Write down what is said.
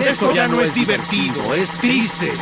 Esto ya no es divertido, es triste.